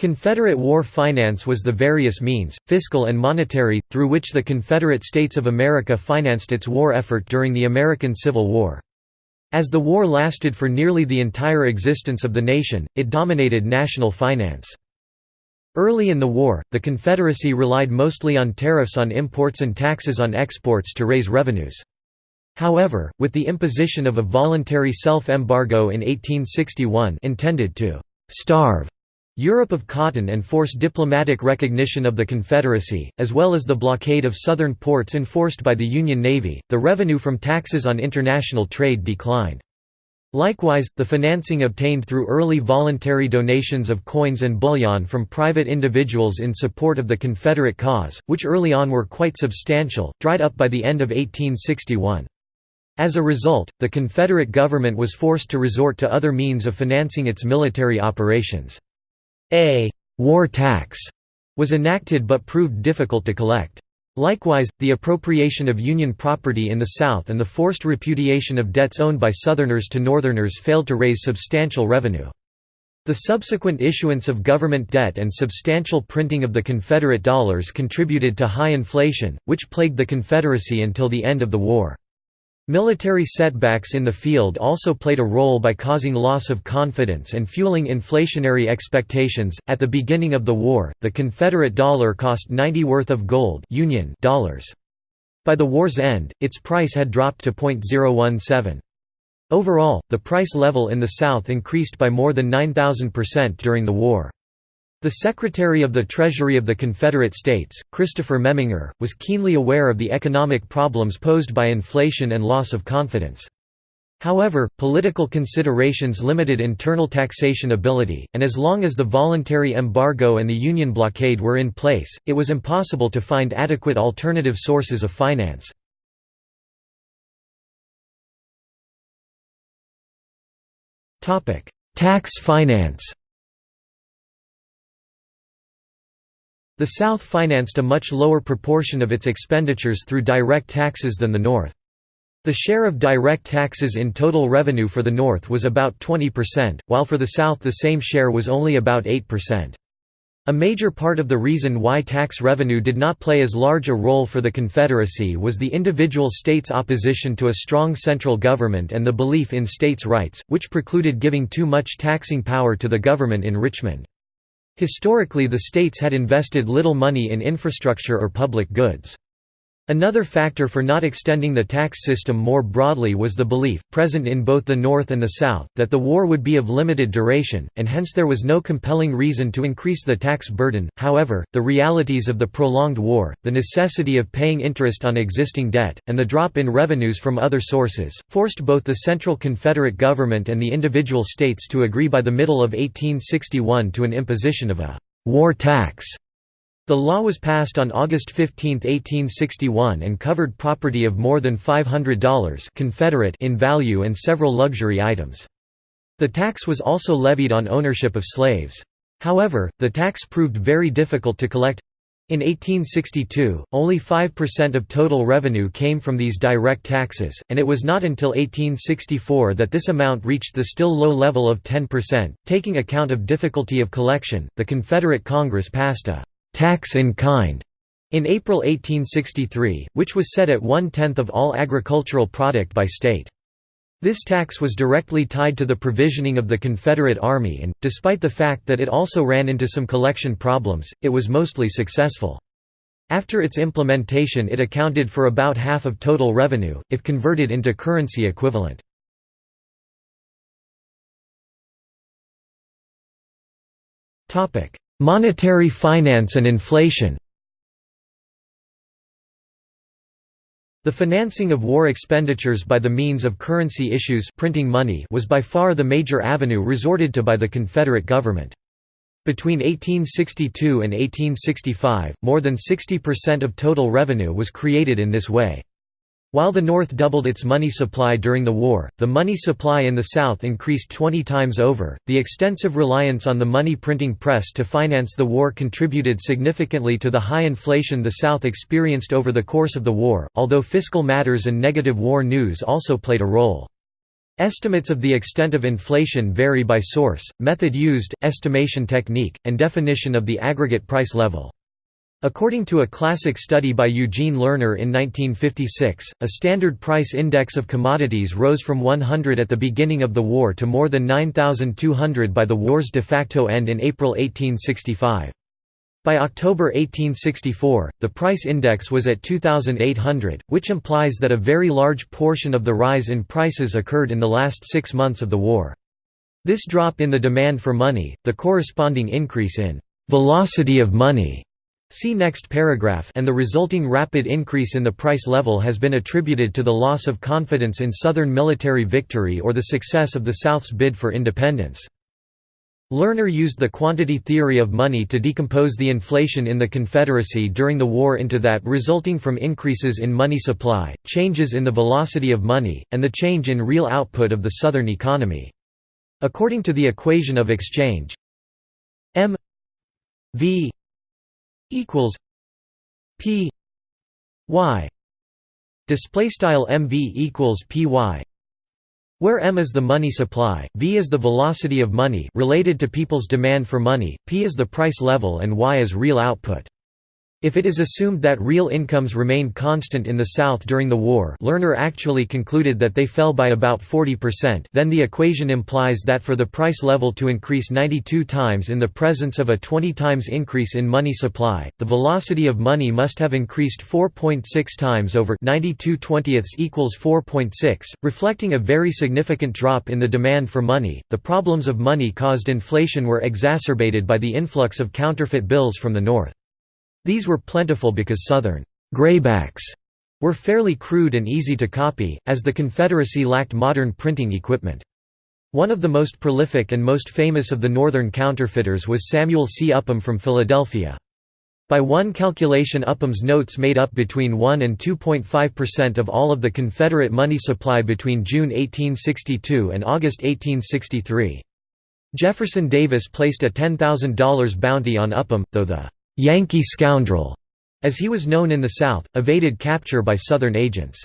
Confederate war finance was the various means, fiscal and monetary, through which the Confederate States of America financed its war effort during the American Civil War. As the war lasted for nearly the entire existence of the nation, it dominated national finance. Early in the war, the Confederacy relied mostly on tariffs on imports and taxes on exports to raise revenues. However, with the imposition of a voluntary self-embargo in 1861 intended to «starve» Europe of cotton and force diplomatic recognition of the Confederacy, as well as the blockade of southern ports enforced by the Union Navy, the revenue from taxes on international trade declined. Likewise, the financing obtained through early voluntary donations of coins and bullion from private individuals in support of the Confederate cause, which early on were quite substantial, dried up by the end of 1861. As a result, the Confederate government was forced to resort to other means of financing its military operations. A «war tax» was enacted but proved difficult to collect. Likewise, the appropriation of Union property in the South and the forced repudiation of debts owned by Southerners to Northerners failed to raise substantial revenue. The subsequent issuance of government debt and substantial printing of the Confederate dollars contributed to high inflation, which plagued the Confederacy until the end of the war. Military setbacks in the field also played a role by causing loss of confidence and fueling inflationary expectations. At the beginning of the war, the Confederate dollar cost 90 worth of gold Union dollars. By the war's end, its price had dropped to .017. Overall, the price level in the South increased by more than 9,000% during the war. The Secretary of the Treasury of the Confederate States, Christopher Memminger, was keenly aware of the economic problems posed by inflation and loss of confidence. However, political considerations limited internal taxation ability, and as long as the voluntary embargo and the Union blockade were in place, it was impossible to find adequate alternative sources of finance. Tax finance The South financed a much lower proportion of its expenditures through direct taxes than the North. The share of direct taxes in total revenue for the North was about 20%, while for the South the same share was only about 8%. A major part of the reason why tax revenue did not play as large a role for the Confederacy was the individual states' opposition to a strong central government and the belief in states' rights, which precluded giving too much taxing power to the government in Richmond. Historically the states had invested little money in infrastructure or public goods. Another factor for not extending the tax system more broadly was the belief, present in both the North and the South, that the war would be of limited duration, and hence there was no compelling reason to increase the tax burden. However, the realities of the prolonged war, the necessity of paying interest on existing debt, and the drop in revenues from other sources, forced both the central Confederate government and the individual states to agree by the middle of 1861 to an imposition of a war tax the law was passed on August 15, 1861 and covered property of more than $500 Confederate in value and several luxury items. The tax was also levied on ownership of slaves. However, the tax proved very difficult to collect. In 1862, only 5% of total revenue came from these direct taxes, and it was not until 1864 that this amount reached the still low level of 10%. Taking account of difficulty of collection, the Confederate Congress passed a tax in kind in April 1863, which was set at one-tenth of all agricultural product by state. This tax was directly tied to the provisioning of the Confederate Army and, despite the fact that it also ran into some collection problems, it was mostly successful. After its implementation it accounted for about half of total revenue, if converted into currency equivalent. Monetary finance and inflation The financing of war expenditures by the means of currency issues printing money was by far the major avenue resorted to by the Confederate government. Between 1862 and 1865, more than 60% of total revenue was created in this way. While the North doubled its money supply during the war, the money supply in the South increased 20 times over. The extensive reliance on the money printing press to finance the war contributed significantly to the high inflation the South experienced over the course of the war, although fiscal matters and negative war news also played a role. Estimates of the extent of inflation vary by source, method used, estimation technique, and definition of the aggregate price level. According to a classic study by Eugene Lerner in 1956, a standard price index of commodities rose from 100 at the beginning of the war to more than 9,200 by the war's de facto end in April 1865. By October 1864, the price index was at 2,800, which implies that a very large portion of the rise in prices occurred in the last six months of the war. This drop in the demand for money, the corresponding increase in «velocity of money» see next paragraph and the resulting rapid increase in the price level has been attributed to the loss of confidence in Southern military victory or the success of the South's bid for independence. Lerner used the quantity theory of money to decompose the inflation in the Confederacy during the war into that resulting from increases in money supply, changes in the velocity of money, and the change in real output of the Southern economy. According to the equation of exchange m v equals p y display style mv equals py where m is the money supply, v is the velocity of money related to people's demand for money, p is the price level and y is real output. If it is assumed that real incomes remained constant in the South during the war Lerner actually concluded that they fell by about 40% then the equation implies that for the price level to increase 92 times in the presence of a 20 times increase in money supply, the velocity of money must have increased 4.6 times over 92 twentieths equals 4.6, reflecting a very significant drop in the demand for money. The problems of money caused inflation were exacerbated by the influx of counterfeit bills from the North. These were plentiful because Southern «graybacks» were fairly crude and easy to copy, as the Confederacy lacked modern printing equipment. One of the most prolific and most famous of the Northern counterfeiters was Samuel C. Upham from Philadelphia. By one calculation Upham's notes made up between 1 and 2.5% of all of the Confederate money supply between June 1862 and August 1863. Jefferson Davis placed a $10,000 bounty on Upham, though the Yankee scoundrel, as he was known in the South, evaded capture by Southern agents.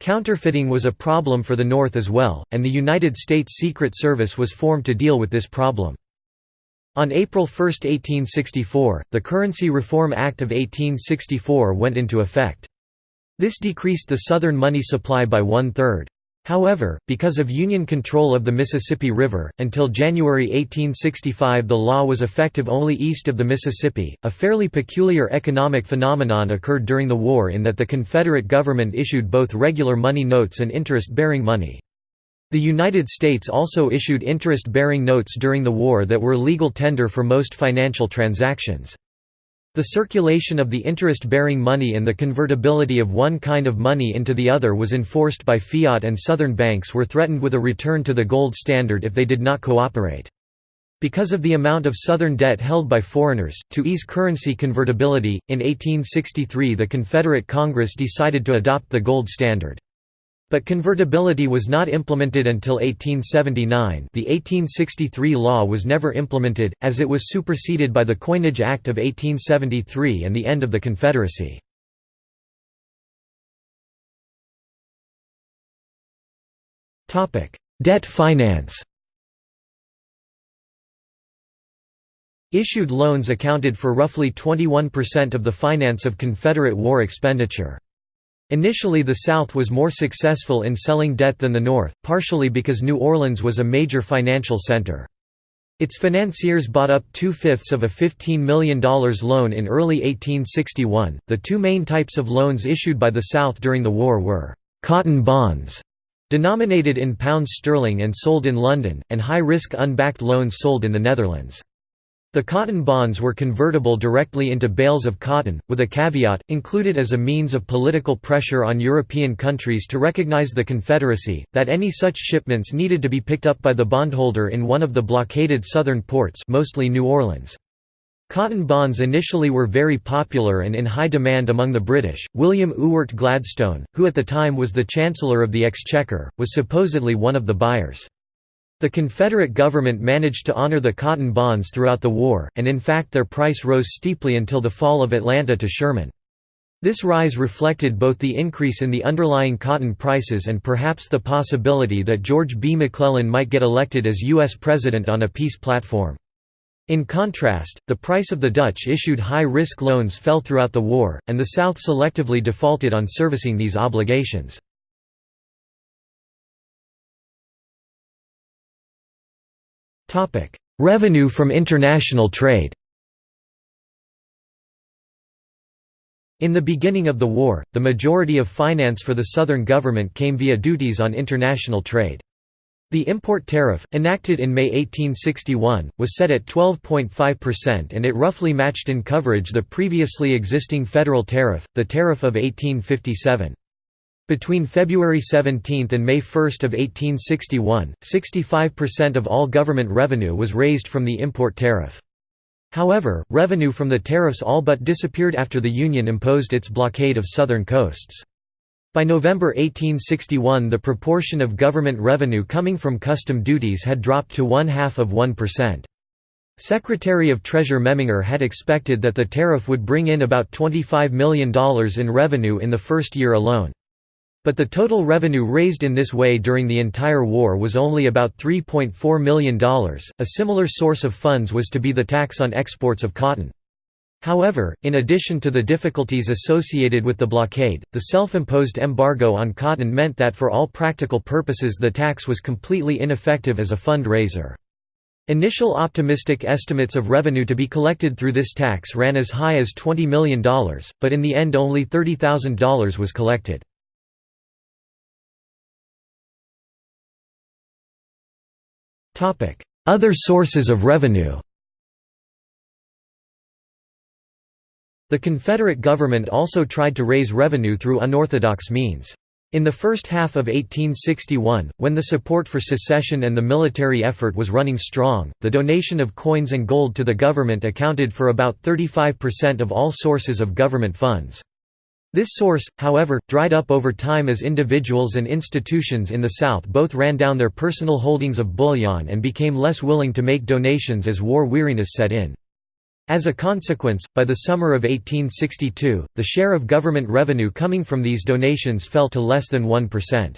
Counterfeiting was a problem for the North as well, and the United States Secret Service was formed to deal with this problem. On April 1, 1864, the Currency Reform Act of 1864 went into effect. This decreased the Southern money supply by one-third. However, because of Union control of the Mississippi River, until January 1865 the law was effective only east of the Mississippi. A fairly peculiar economic phenomenon occurred during the war in that the Confederate government issued both regular money notes and interest-bearing money. The United States also issued interest-bearing notes during the war that were legal tender for most financial transactions. The circulation of the interest-bearing money and the convertibility of one kind of money into the other was enforced by fiat and Southern banks were threatened with a return to the gold standard if they did not cooperate. Because of the amount of Southern debt held by foreigners, to ease currency convertibility, in 1863 the Confederate Congress decided to adopt the gold standard. But convertibility was not implemented until 1879 the 1863 law was never implemented, as it was superseded by the Coinage Act of 1873 and the end of the Confederacy. Debt finance Issued loans accounted for roughly 21% of the finance of Confederate war expenditure. Initially the South was more successful in selling debt than the North, partially because New Orleans was a major financial center. Its financiers bought up two-fifths of a $15 million loan in early 1861. The two main types of loans issued by the South during the war were cotton bonds, denominated in pounds sterling and sold in London, and high-risk unbacked loans sold in the Netherlands. The cotton bonds were convertible directly into bales of cotton, with a caveat, included as a means of political pressure on European countries to recognize the Confederacy, that any such shipments needed to be picked up by the bondholder in one of the blockaded southern ports mostly New Orleans. Cotton bonds initially were very popular and in high demand among the British. William Ewart Gladstone, who at the time was the Chancellor of the Exchequer, was supposedly one of the buyers. The Confederate government managed to honor the cotton bonds throughout the war, and in fact their price rose steeply until the fall of Atlanta to Sherman. This rise reflected both the increase in the underlying cotton prices and perhaps the possibility that George B. McClellan might get elected as U.S. President on a peace platform. In contrast, the price of the Dutch-issued high-risk loans fell throughout the war, and the South selectively defaulted on servicing these obligations. Revenue from international trade In the beginning of the war, the majority of finance for the Southern government came via duties on international trade. The import tariff, enacted in May 1861, was set at 12.5% and it roughly matched in coverage the previously existing federal tariff, the Tariff of 1857. Between February 17 and May 1 of 1861, 65% of all government revenue was raised from the import tariff. However, revenue from the tariffs all but disappeared after the Union imposed its blockade of southern coasts. By November 1861 the proportion of government revenue coming from custom duties had dropped to one-half of 1%. Secretary of Treasury Memminger had expected that the tariff would bring in about $25 million in revenue in the first year alone. But the total revenue raised in this way during the entire war was only about $3.4 million. A similar source of funds was to be the tax on exports of cotton. However, in addition to the difficulties associated with the blockade, the self-imposed embargo on cotton meant that for all practical purposes the tax was completely ineffective as a fundraiser. Initial optimistic estimates of revenue to be collected through this tax ran as high as $20 million, but in the end only $30,000 was collected. Other sources of revenue The Confederate government also tried to raise revenue through unorthodox means. In the first half of 1861, when the support for secession and the military effort was running strong, the donation of coins and gold to the government accounted for about 35% of all sources of government funds. This source, however, dried up over time as individuals and institutions in the South both ran down their personal holdings of bullion and became less willing to make donations as war weariness set in. As a consequence, by the summer of 1862, the share of government revenue coming from these donations fell to less than 1%.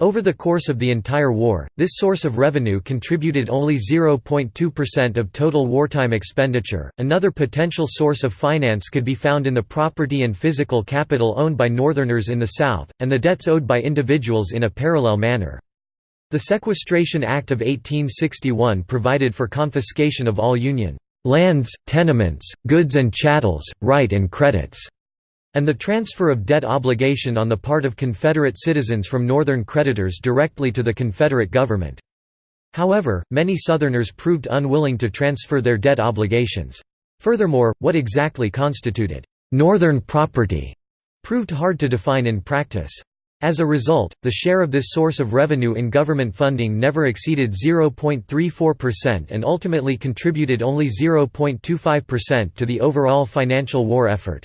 Over the course of the entire war, this source of revenue contributed only 0.2% of total wartime expenditure. Another potential source of finance could be found in the property and physical capital owned by Northerners in the South, and the debts owed by individuals in a parallel manner. The Sequestration Act of 1861 provided for confiscation of all Union lands, tenements, goods and chattels, right and credits and the transfer of debt obligation on the part of Confederate citizens from Northern creditors directly to the Confederate government. However, many Southerners proved unwilling to transfer their debt obligations. Furthermore, what exactly constituted «Northern property» proved hard to define in practice. As a result, the share of this source of revenue in government funding never exceeded 0.34% and ultimately contributed only 0.25% to the overall financial war effort.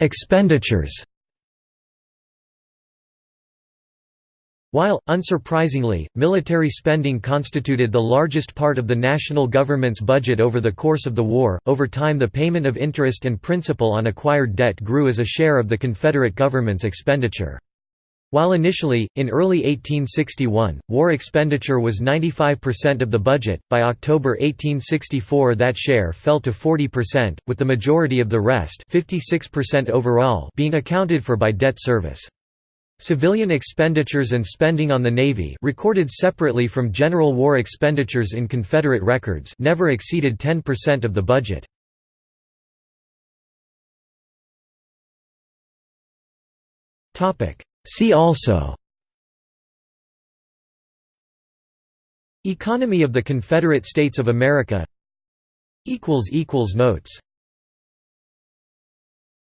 Expenditures While, unsurprisingly, military spending constituted the largest part of the national government's budget over the course of the war, over time the payment of interest and principal on acquired debt grew as a share of the Confederate government's expenditure. While initially, in early 1861, war expenditure was 95% of the budget, by October 1864 that share fell to 40%, with the majority of the rest 56% overall being accounted for by debt service. Civilian expenditures and spending on the Navy recorded separately from general war expenditures in Confederate records never exceeded 10% of the budget. Topic See also Economy of the Confederate States of America Notes